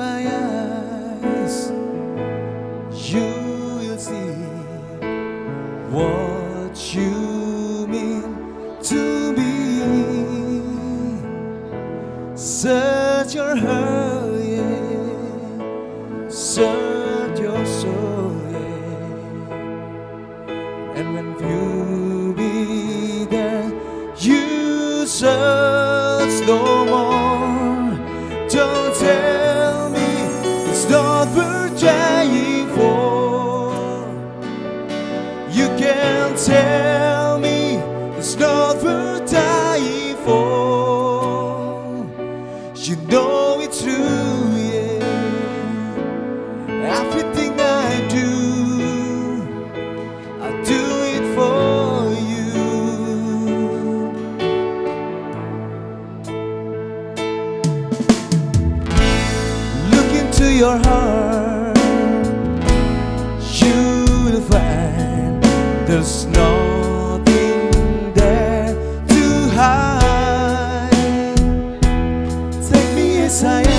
my eyes, you will see what you mean to me. Search your heart, yeah. Search your soul, yeah. And when you be there, you search no more. Tell me it's not worth dying for. You know it's true, yeah. Everything I do, I do it for you. Look into your heart, there's nothing there to hide. Take me as I am,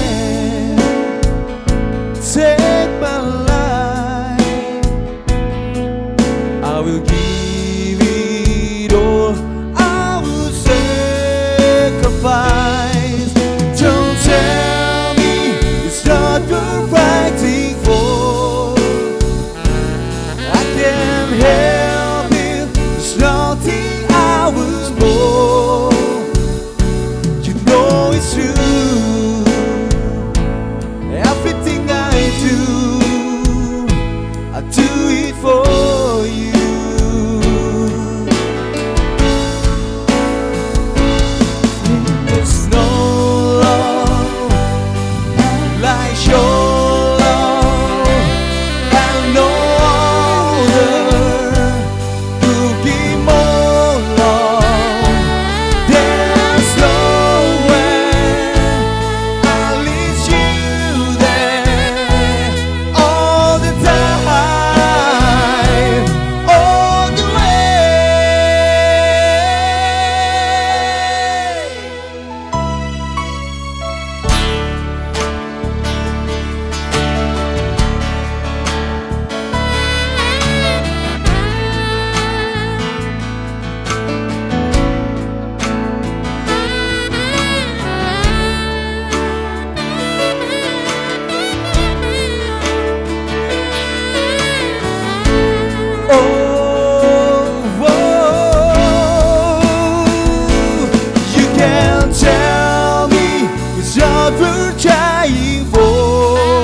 for.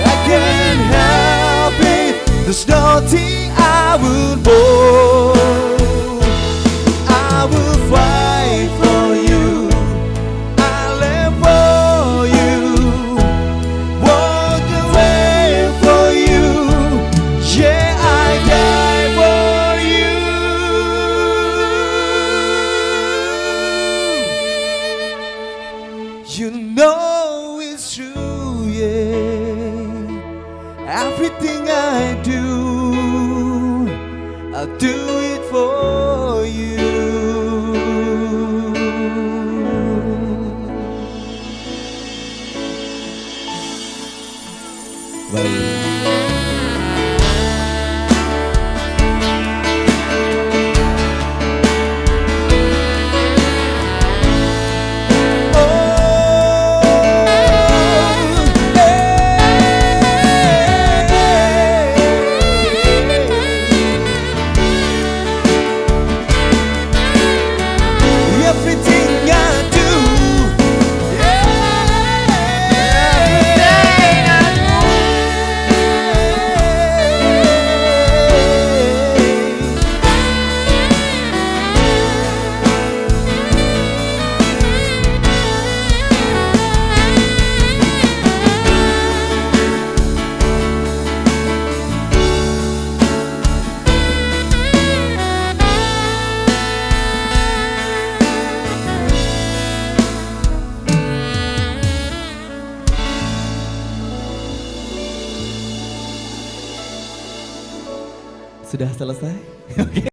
I can't help it. There's nothing I would more. You. Know it's true, yeah. Everything I do, I do it for you. Baik. Sudah selesai? Oke.